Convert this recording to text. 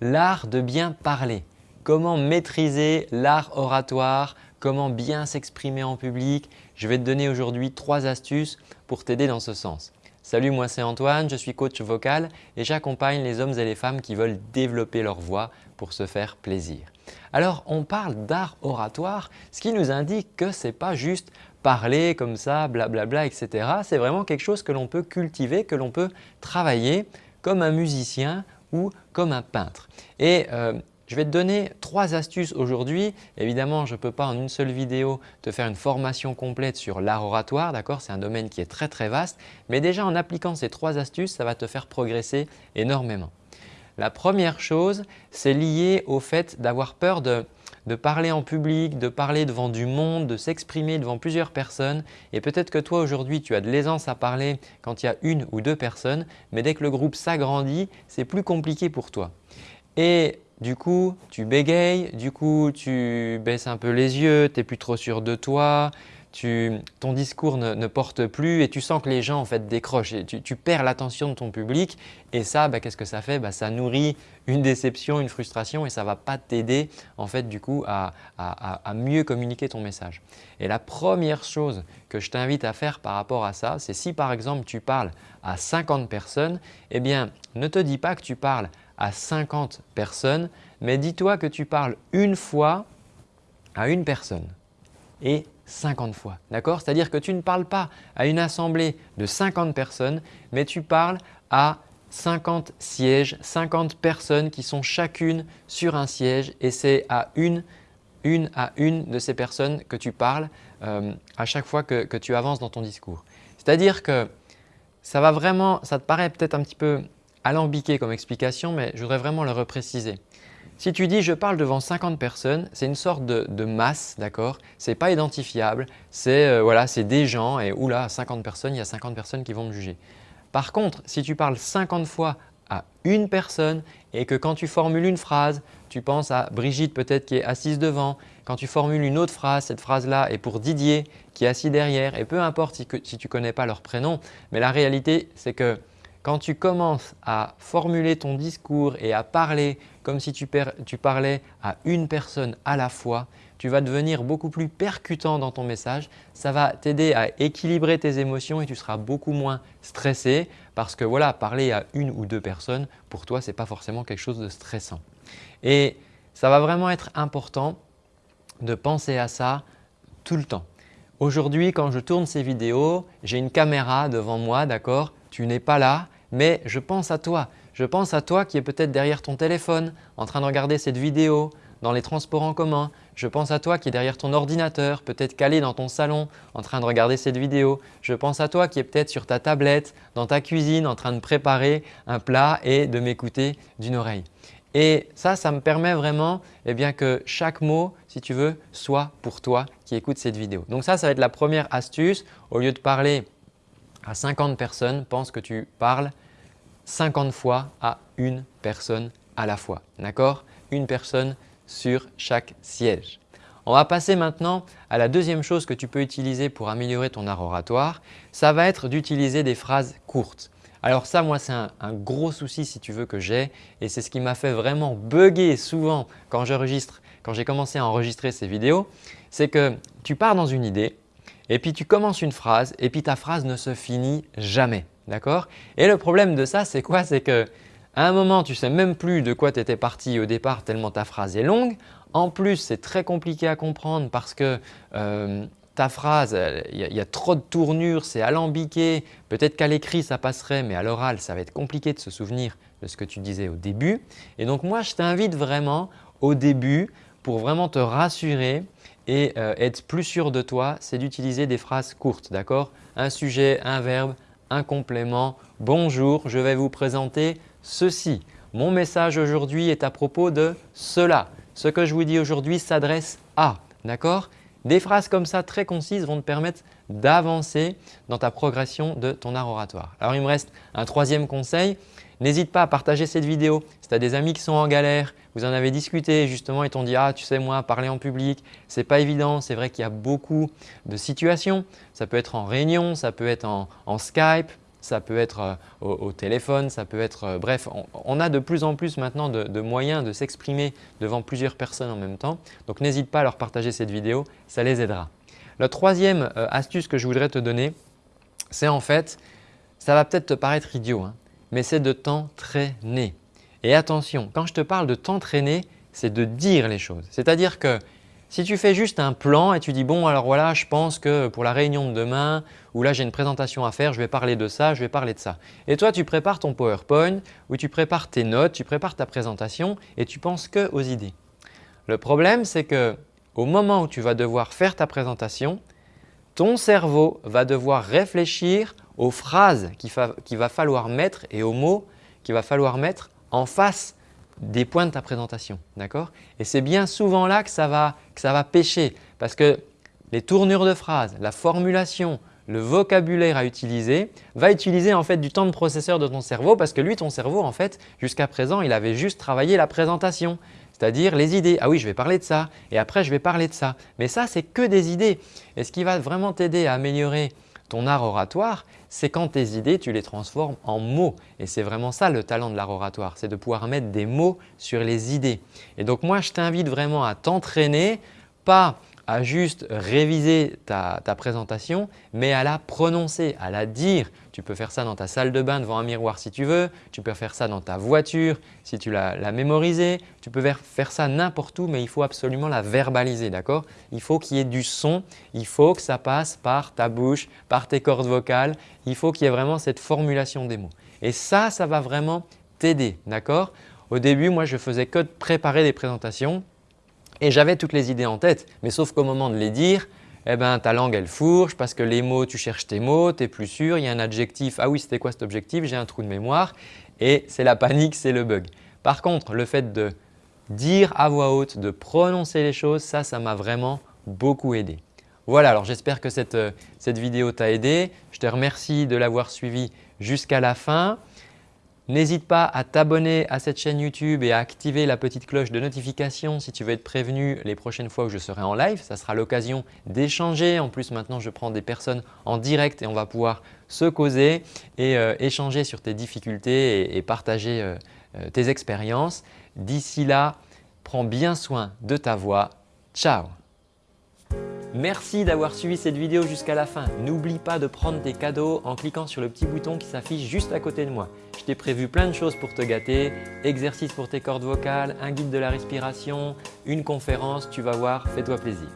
l'art de bien parler. Comment maîtriser l'art oratoire, comment bien s'exprimer en public. Je vais te donner aujourd'hui trois astuces pour t'aider dans ce sens. Salut, moi c'est Antoine, je suis coach vocal et j'accompagne les hommes et les femmes qui veulent développer leur voix pour se faire plaisir. Alors, on parle d'art oratoire, ce qui nous indique que ce n'est pas juste parler comme ça, blablabla, etc. C'est vraiment quelque chose que l'on peut cultiver, que l'on peut travailler comme un musicien comme un peintre. Et euh, je vais te donner trois astuces aujourd'hui. Évidemment, je ne peux pas en une seule vidéo te faire une formation complète sur l'art oratoire, d'accord? C'est un domaine qui est très très vaste, mais déjà en appliquant ces trois astuces, ça va te faire progresser énormément. La première chose, c'est lié au fait d'avoir peur de, parler en public, de parler devant du monde, de s'exprimer devant plusieurs personnes et peut-être que toi aujourd'hui tu as de l'aisance à parler quand il y a une ou deux personnes mais dès que le groupe s'agrandit, c'est plus compliqué pour toi. Et du coup, tu bégayes, du coup, tu baisses un peu les yeux, tu n'es plus trop sûr de toi, ton discours ne, porte plus et tu sens que les gens en fait décrochent et tu, perds l'attention de ton public. Et ça, bah, qu'est-ce que ça fait? Bah, Ça nourrit une déception, une frustration et ça ne va pas t'aider en fait du coup à, à, mieux communiquer ton message. Et la première chose que je t'invite à faire par rapport à ça, c'est si par exemple tu parles à 50 personnes, eh bien ne te dis pas que tu parles à 50 personnes, mais dis-toi que tu parles une fois à une personne. Et 50 fois. D'accord? C'est-à-dire que tu ne parles pas à une assemblée de 50 personnes, mais tu parles à 50 sièges, 50 personnes qui sont chacune sur un siège et c'est à une, une à une de ces personnes que tu parles euh, à chaque fois que, que, tu avances dans ton discours. C'est-à-dire que ça va vraiment, ça te paraît peut-être un petit peu alambiqué comme explication, mais je voudrais vraiment le repréciser. Si tu dis « je parle devant 50 personnes », c'est une sorte de, masse, d'accord? Ce n'est pas identifiable, c'est euh, voilà, des gens et oula, 50 personnes, il y a 50 personnes qui vont me juger. Par contre, si tu parles 50 fois à une personne et que quand tu formules une phrase, tu penses à Brigitte peut-être qui est assise devant, quand tu formules une autre phrase, cette phrase-là est pour Didier qui est assis derrière et peu importe si, si tu ne connais pas leur prénom, mais la réalité c'est que quand tu commences à formuler ton discours et à parler comme si tu, parlais à une personne à la fois, tu vas devenir beaucoup plus percutant dans ton message. Ça va t'aider à équilibrer tes émotions et tu seras beaucoup moins stressé parce que voilà, parler à une ou deux personnes, pour toi, ce n'est pas forcément quelque chose de stressant. Et ça va vraiment être important de penser à ça tout le temps. Aujourd'hui, quand je tourne ces vidéos, j'ai une caméra devant moi, d'accord? Tu n'es pas là, mais je pense à toi. Je pense à toi qui est peut-être derrière ton téléphone en train de regarder cette vidéo dans les transports en commun. Je pense à toi qui est derrière ton ordinateur, peut-être calé dans ton salon en train de regarder cette vidéo. Je pense à toi qui est peut-être sur ta tablette, dans ta cuisine en train de préparer un plat et de m'écouter d'une oreille. Et ça, ça me permet vraiment eh bien, que chaque mot, si tu veux, soit pour toi qui écoute cette vidéo. Donc ça, ça va être la première astuce. Au lieu de parler à 50 personnes, pense que tu parles 50 fois à une personne à la fois. D'accord? Une personne sur chaque siège. On va passer maintenant à la deuxième chose que tu peux utiliser pour améliorer ton art oratoire. Ça va être d'utiliser des phrases courtes. Alors ça, moi, c'est un, gros souci si tu veux que j'ai et c'est ce qui m'a fait vraiment bugger souvent quand j'enregistre, quand j'ai commencé à enregistrer ces vidéos. C'est que tu pars dans une idée, et puis tu commences une phrase et puis ta phrase ne se finit jamais. D'accord? Et le problème de ça, c'est quoi? C'est qu'à un moment, tu ne sais même plus de quoi tu étais parti au départ tellement ta phrase est longue. En plus, c'est très compliqué à comprendre parce que euh, ta phrase, il y, a trop de tournures, c'est alambiqué. Peut-être qu'à l'écrit, ça passerait, mais à l'oral, ça va être compliqué de se souvenir de ce que tu disais au début. Et donc moi, je t'invite vraiment au début pour vraiment te rassurer et euh, être plus sûr de toi, c'est d'utiliser des phrases courtes, d'accord? Un sujet, un verbe, un complément. Bonjour, je vais vous présenter ceci. Mon message aujourd'hui est à propos de cela. Ce que je vous dis aujourd'hui s'adresse à. D'accord? Des phrases comme ça très concises vont te permettre d'avancer dans ta progression de ton art oratoire. Alors il me reste un troisième conseil, N'hésite pas à partager cette vidéo. Si tu as des amis qui sont en galère, vous en avez discuté justement et t'ont dit « Ah, tu sais moi, parler en public, ce n'est pas évident. C'est vrai qu'il y a beaucoup de situations. Ça peut être en réunion, ça peut être en, Skype, ça peut être euh, au, téléphone, ça peut être… Euh, bref, on, a de plus en plus maintenant de, moyens de s'exprimer devant plusieurs personnes en même temps. Donc n'hésite pas à leur partager cette vidéo, ça les aidera. La troisième astuce que je voudrais te donner, c'est en fait, ça va peut-être te paraître idiot, hein, mais c'est de t'entraîner. Et attention, quand je te parle de t'entraîner, c'est de dire les choses. C'est-à-dire que si tu fais juste un plan et tu dis « bon alors voilà, je pense que pour la réunion de demain ou là j'ai une présentation à faire, je vais parler de ça, je vais parler de ça ». Et toi tu prépares ton PowerPoint ou tu prépares tes notes, tu prépares ta présentation et tu penses que aux idées. Le problème c'est que au moment où tu vas devoir faire ta présentation, ton cerveau va devoir réfléchir aux phrases qu'il va falloir mettre et aux mots qu'il va falloir mettre en face des points de ta présentation. Et c'est bien souvent là que ça, va, que ça va pêcher parce que les tournures de phrases, la formulation, le vocabulaire à utiliser va utiliser en fait du temps de processeur de ton cerveau parce que lui, ton cerveau en fait, jusqu'à présent, il avait juste travaillé la présentation, c'est-à-dire les idées. Ah oui, je vais parler de ça et après je vais parler de ça. Mais ça, c'est que des idées. Et ce qui va vraiment t'aider à améliorer ton art oratoire, c'est quand tes idées, tu les transformes en mots. Et c'est vraiment ça le talent de l'art oratoire, c'est de pouvoir mettre des mots sur les idées. Et donc moi, je t'invite vraiment à t'entraîner, pas à juste réviser ta, présentation, mais à la prononcer, à la dire. Tu peux faire ça dans ta salle de bain devant un miroir si tu veux, tu peux faire ça dans ta voiture si tu l'as mémorisé, tu peux faire ça n'importe où mais il faut absolument la verbaliser, d'accord? Il faut qu'il y ait du son, il faut que ça passe par ta bouche, par tes cordes vocales, il faut qu'il y ait vraiment cette formulation des mots. Et ça, ça va vraiment t'aider, d'accord? Au début, moi je faisais que de préparer des présentations et j'avais toutes les idées en tête, mais sauf qu'au moment de les dire, eh ben, ta langue elle fourche parce que les mots, tu cherches tes mots, tu n'es plus sûr, il y a un adjectif, ah oui c'était quoi cet objectif, j'ai un trou de mémoire et c'est la panique, c'est le bug. Par contre, le fait de dire à voix haute, de prononcer les choses, ça, ça m'a vraiment beaucoup aidé. Voilà, alors j'espère que cette, euh, cette vidéo t'a aidé. Je te remercie de l'avoir suivi jusqu'à la fin. N'hésite pas à t'abonner à cette chaîne YouTube et à activer la petite cloche de notification si tu veux être prévenu les prochaines fois où je serai en live. Ça sera l'occasion d'échanger. En plus, maintenant, je prends des personnes en direct et on va pouvoir se causer et euh, échanger sur tes difficultés et, partager euh, euh, tes expériences. D'ici là, prends bien soin de ta voix. Ciao Merci d'avoir suivi cette vidéo jusqu'à la fin. N'oublie pas de prendre tes cadeaux en cliquant sur le petit bouton qui s'affiche juste à côté de moi. T'ai prévu plein de choses pour te gâter, exercices pour tes cordes vocales, un guide de la respiration, une conférence, tu vas voir, fais-toi plaisir.